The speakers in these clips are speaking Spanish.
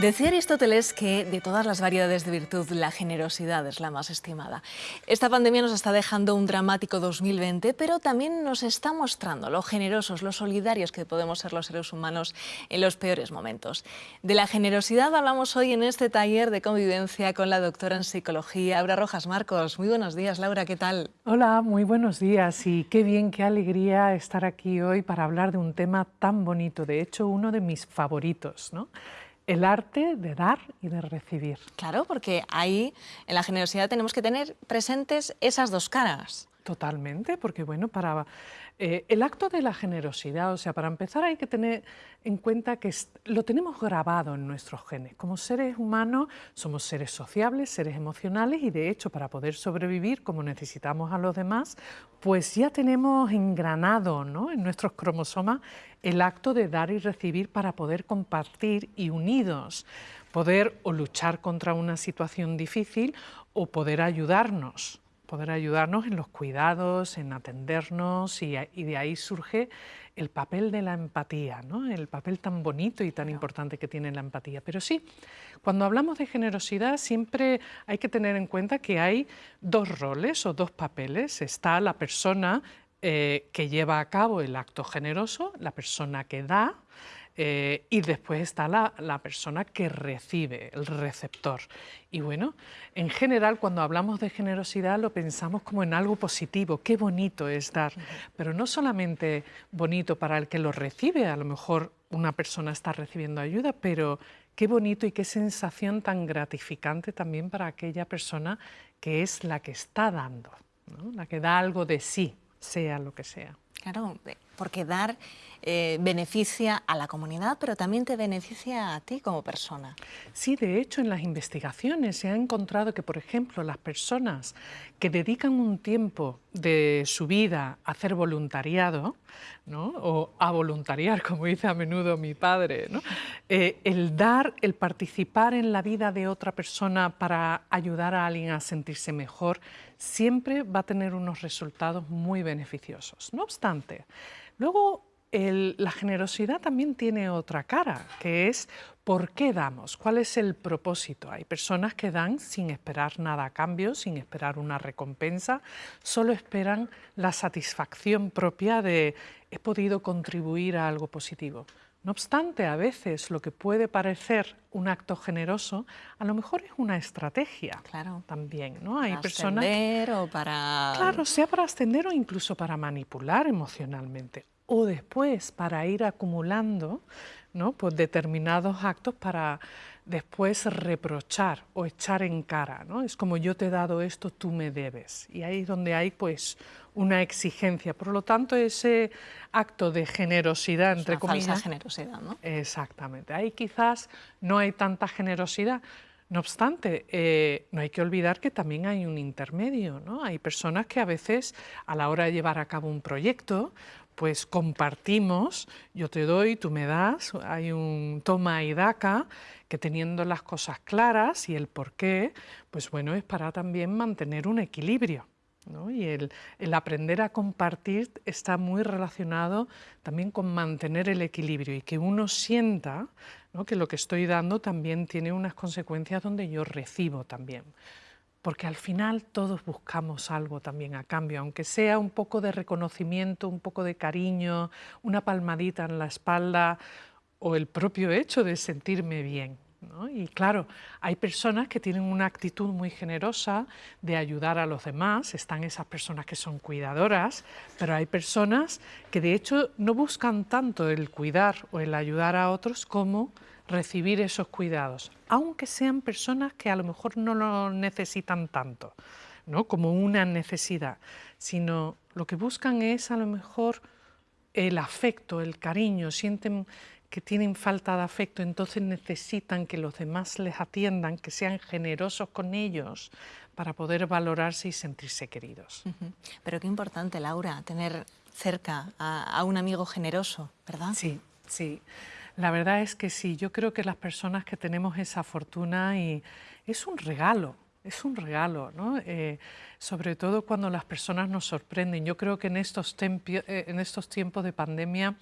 Decía Aristóteles que de todas las variedades de virtud, la generosidad es la más estimada. Esta pandemia nos está dejando un dramático 2020, pero también nos está mostrando lo generosos, lo solidarios que podemos ser los seres humanos en los peores momentos. De la generosidad hablamos hoy en este taller de convivencia con la doctora en psicología, Laura Rojas Marcos. Muy buenos días, Laura, ¿qué tal? Hola, muy buenos días y qué bien, qué alegría estar aquí hoy para hablar de un tema tan bonito, de hecho uno de mis favoritos, ¿no? El arte de dar y de recibir. Claro, porque ahí en la generosidad tenemos que tener presentes esas dos caras. Totalmente, porque bueno, para eh, el acto de la generosidad, o sea, para empezar hay que tener en cuenta que lo tenemos grabado en nuestros genes. Como seres humanos somos seres sociables, seres emocionales y de hecho para poder sobrevivir como necesitamos a los demás, pues ya tenemos engranado ¿no? en nuestros cromosomas el acto de dar y recibir para poder compartir y unidos poder o luchar contra una situación difícil o poder ayudarnos poder ayudarnos en los cuidados, en atendernos y, de ahí surge el papel de la empatía, ¿no? el papel tan bonito y tan importante que tiene la empatía. Pero sí, cuando hablamos de generosidad siempre hay que tener en cuenta que hay dos roles o dos papeles. Está la persona eh, que lleva a cabo el acto generoso, la persona que da, eh, y después está la, persona que recibe, el receptor. Y bueno, en general cuando hablamos de generosidad lo pensamos como en algo positivo, qué bonito es dar, pero no solamente bonito para el que lo recibe, a lo mejor una persona está recibiendo ayuda, pero qué bonito y qué sensación tan gratificante también para aquella persona que es la que está dando, la que da algo de sí, sea lo que sea. Claro, porque dar eh, beneficia a la comunidad, pero también te beneficia a ti como persona. Sí, de hecho, en las investigaciones se ha encontrado que, por ejemplo, las personas que dedican un tiempo de su vida a hacer voluntariado, o a voluntariar, como dice a menudo mi padre, eh, el dar, el participar en la vida de otra persona para ayudar a alguien a sentirse mejor, siempre va a tener unos resultados muy beneficiosos. No obstante, luego la generosidad también tiene otra cara, que es por qué damos, cuál es el propósito. Hay personas que dan sin esperar nada a cambio, sin esperar una recompensa, solo esperan la satisfacción propia de he podido contribuir a algo positivo. No obstante, a veces lo que puede parecer un acto generoso, a lo mejor es una estrategia claro. también, ¿no? Hay para personas o para... Claro, sea para ascender o incluso para manipular emocionalmente o después para ir acumulando ¿no? pues determinados actos para después reprochar o echar en cara. ¿no? Es como yo te he dado esto, tú me debes. Y ahí es donde hay pues una exigencia. Por lo tanto, ese acto de generosidad, entre comillas... Falsa generosidad, ¿no? Exactamente. Ahí quizás no hay tanta generosidad, no obstante, eh, no hay que olvidar que también hay un intermedio, ¿no? Hay personas que a veces a la hora de llevar a cabo un proyecto pues compartimos, yo te doy, tú me das, hay un toma y daca, que teniendo las cosas claras y el por qué, pues bueno, es para también mantener un equilibrio. Y el, aprender a compartir está muy relacionado también con mantener el equilibrio y que uno sienta que lo que estoy dando también tiene unas consecuencias donde yo recibo también porque al final todos buscamos algo también a cambio, aunque sea un poco de reconocimiento, un poco de cariño, una palmadita en la espalda o el propio hecho de sentirme bien. Y claro, hay personas que tienen una actitud muy generosa de ayudar a los demás, están esas personas que son cuidadoras, pero hay personas que de hecho no buscan tanto el cuidar o el ayudar a otros como recibir esos cuidados, aunque sean personas que a lo mejor no lo necesitan tanto, ¿no? como una necesidad, sino lo que buscan es a lo mejor el afecto, el cariño, sienten que tienen falta de afecto, entonces necesitan que los demás les atiendan, que sean generosos con ellos para poder valorarse y sentirse queridos. Pero qué importante, Laura, tener cerca a, a un amigo generoso, ¿verdad? Sí, sí. La verdad es que sí, yo creo que las personas que tenemos esa fortuna y es un regalo, es un regalo, ¿no? Eh, sobre todo cuando las personas nos sorprenden. Yo creo que en estos, eh, en estos tiempos de pandemia,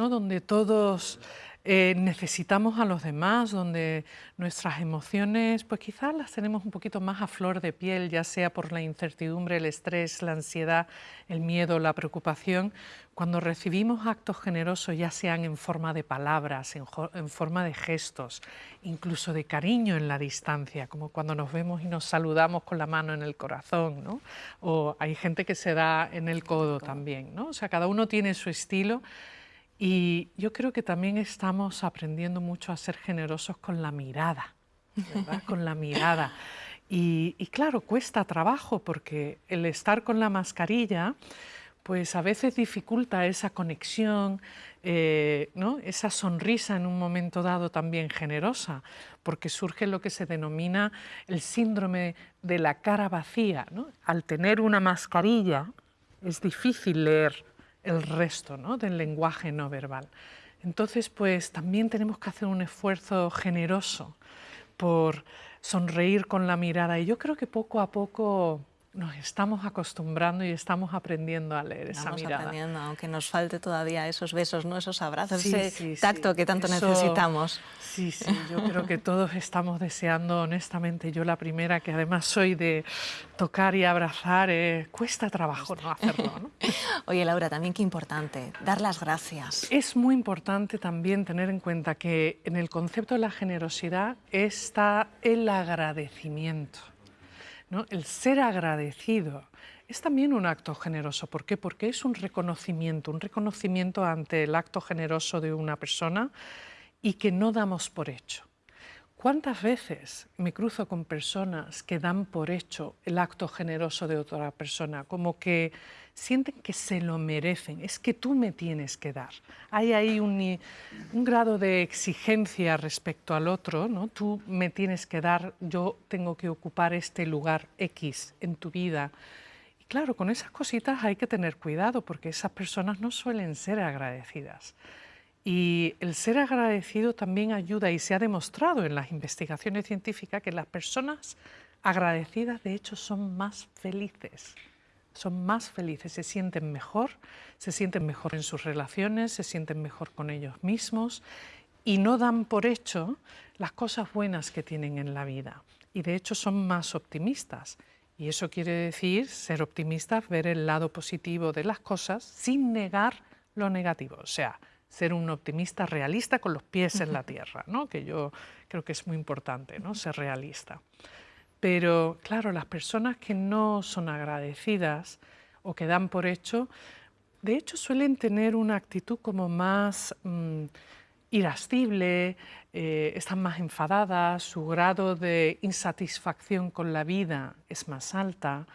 ¿no? donde todos eh, necesitamos a los demás, donde nuestras emociones, pues quizás las tenemos un poquito más a flor de piel, ya sea por la incertidumbre, el estrés, la ansiedad, el miedo, la preocupación. Cuando recibimos actos generosos, ya sean en forma de palabras, en, en forma de gestos, incluso de cariño en la distancia, como cuando nos vemos y nos saludamos con la mano en el corazón, ¿no? O hay gente que se da en el codo también, ¿no? O sea, cada uno tiene su estilo y yo creo que también estamos aprendiendo mucho a ser generosos con la mirada, ¿verdad? con la mirada. Y, claro, cuesta trabajo porque el estar con la mascarilla, pues a veces dificulta esa conexión, eh, ¿no? esa sonrisa en un momento dado también generosa, porque surge lo que se denomina el síndrome de la cara vacía. ¿no? Al tener una mascarilla es difícil leer el resto ¿no? del lenguaje no verbal. Entonces, pues también tenemos que hacer un esfuerzo generoso por sonreír con la mirada y yo creo que poco a poco nos estamos acostumbrando y estamos aprendiendo a leer esa estamos mirada. aprendiendo, aunque nos falte todavía esos besos, ¿no? esos abrazos, ese tacto que tanto necesitamos. Sí, sí, yo creo que todos estamos deseando, honestamente, yo la primera, que además soy de tocar y abrazar, eh, cuesta trabajo no hacerlo. ¿no? Oye, Laura, también qué importante, dar las gracias. Es muy importante también tener en cuenta que en el concepto de la generosidad está el agradecimiento. El ser agradecido es también un acto generoso. ¿Por qué? Porque es un reconocimiento, un reconocimiento ante el acto generoso de una persona y que no damos por hecho. ¿Cuántas veces me cruzo con personas que dan por hecho el acto generoso de otra persona? Como que sienten que se lo merecen, es que tú me tienes que dar. Hay ahí un, grado de exigencia respecto al otro, ¿no? Tú me tienes que dar, yo tengo que ocupar este lugar X en tu vida. Y claro, con esas cositas hay que tener cuidado porque esas personas no suelen ser agradecidas. Y el ser agradecido también ayuda y se ha demostrado en las investigaciones científicas que las personas agradecidas de hecho son más felices. Son más felices, se sienten mejor, se sienten mejor en sus relaciones, se sienten mejor con ellos mismos y no dan por hecho las cosas buenas que tienen en la vida. Y de hecho son más optimistas. Y eso quiere decir ser optimistas, ver el lado positivo de las cosas sin negar lo negativo. O sea, ser un optimista realista con los pies en la tierra, ¿no? que yo creo que es muy importante, ¿no? ser realista. Pero claro, las personas que no son agradecidas o que dan por hecho, de hecho suelen tener una actitud como más mm, irascible, eh, están más enfadadas, su grado de insatisfacción con la vida es más alta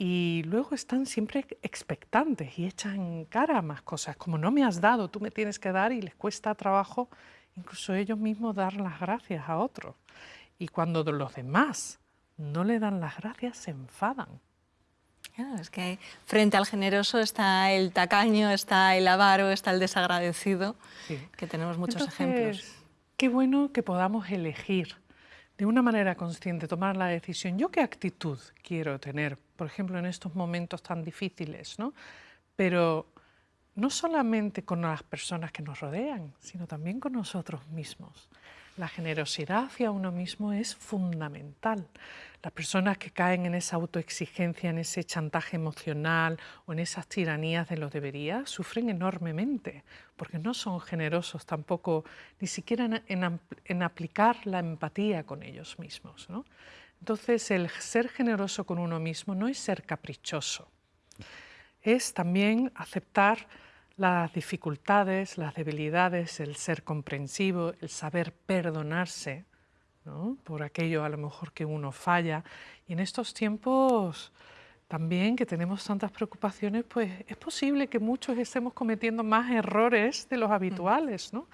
y luego están siempre expectantes y echan cara a más cosas, como no me has dado, tú me tienes que dar y les cuesta trabajo incluso ellos mismos dar las gracias a otros. Y cuando los demás no le dan las gracias, se enfadan. es que frente al generoso está el tacaño, está el avaro, está el desagradecido, que tenemos muchos ejemplos. Qué bueno que podamos elegir de una manera consciente, tomar la decisión, ¿yo qué actitud quiero tener, por ejemplo, en estos momentos tan difíciles? ¿no? Pero no solamente con las personas que nos rodean, sino también con nosotros mismos. La generosidad hacia uno mismo es fundamental. Las personas que caen en esa autoexigencia, en ese chantaje emocional o en esas tiranías de lo debería, sufren enormemente, porque no son generosos tampoco, ni siquiera en, aplicar la empatía con ellos mismos. Entonces, el ser generoso con uno mismo no es ser caprichoso, es también aceptar las dificultades, las debilidades, el ser comprensivo, el saber perdonarse por aquello a lo mejor que uno falla. Y en estos tiempos también que tenemos tantas preocupaciones, pues es posible que muchos estemos cometiendo más errores de los habituales. ¿no?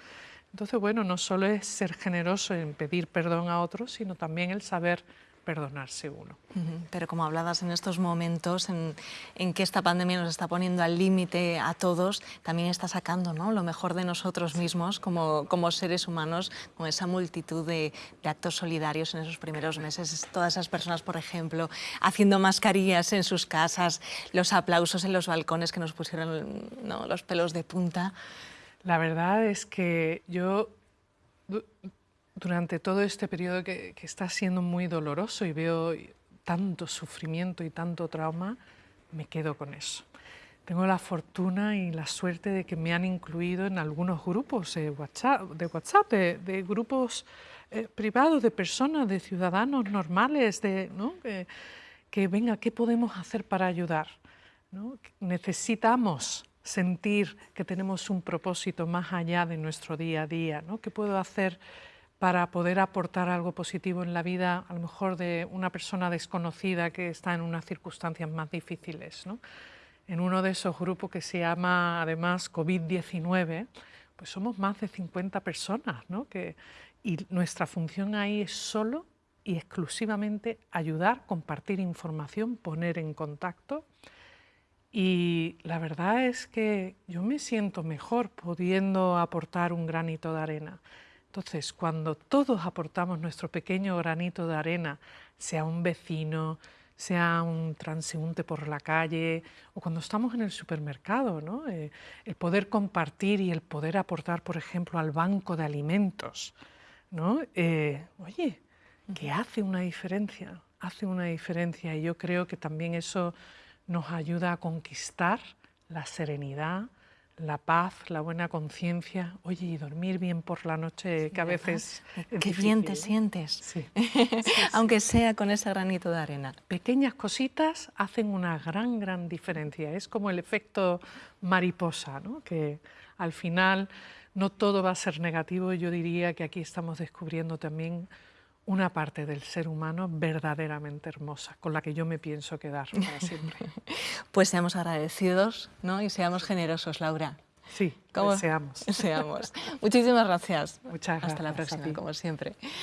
Entonces, bueno, no solo es ser generoso en pedir perdón a otros, sino también el saber perdonarse uno. Pero como hablabas en estos momentos en, que esta pandemia nos está poniendo al límite a todos, también está sacando ¿no? lo mejor de nosotros mismos como, como seres humanos, con esa multitud de, actos solidarios en esos primeros meses. Todas esas personas, por ejemplo, haciendo mascarillas en sus casas, los aplausos en los balcones que nos pusieron los pelos de punta. La verdad es que yo durante todo este periodo que, que, está siendo muy doloroso y veo tanto sufrimiento y tanto trauma, me quedo con eso. Tengo la fortuna y la suerte de que me han incluido en algunos grupos de WhatsApp, de, WhatsApp, de, grupos eh, privados, de personas, de ciudadanos normales, de, ¿no? que, venga, ¿qué podemos hacer para ayudar? ¿no? Necesitamos sentir que tenemos un propósito más allá de nuestro día a día. ¿no? ¿Qué puedo hacer para poder aportar algo positivo en la vida, a lo mejor de una persona desconocida que está en unas circunstancias más difíciles? ¿no? en uno de esos grupos que se llama además COVID-19, pues somos más de 50 personas, ¿no? Que, y nuestra función ahí es solo y exclusivamente ayudar, compartir información, poner en contacto. Y la verdad es que yo me siento mejor pudiendo aportar un granito de arena. Entonces, cuando todos aportamos nuestro pequeño granito de arena, sea un vecino, sea un transeúnte por la calle o cuando estamos en el supermercado, ¿no? Eh, el poder compartir y el poder aportar, por ejemplo, al banco de alimentos. ¿no? Eh, oye, que hace una diferencia, hace una diferencia y yo creo que también eso nos ayuda a conquistar la serenidad, la paz, la buena conciencia, oye, y dormir bien por la noche, que a veces... Qué bien te sientes, sí. aunque sea con ese granito de arena. Pequeñas cositas hacen una gran, gran diferencia. Es como el efecto mariposa, ¿no? que al final no todo va a ser negativo. Yo diría que aquí estamos descubriendo también una parte del ser humano verdaderamente hermosa, con la que yo me pienso quedar para siempre. pues seamos agradecidos ¿no? y seamos generosos, Laura. Sí, ¿Cómo? seamos. Seamos. Muchísimas gracias. Muchas gracias. Hasta la próxima, como siempre.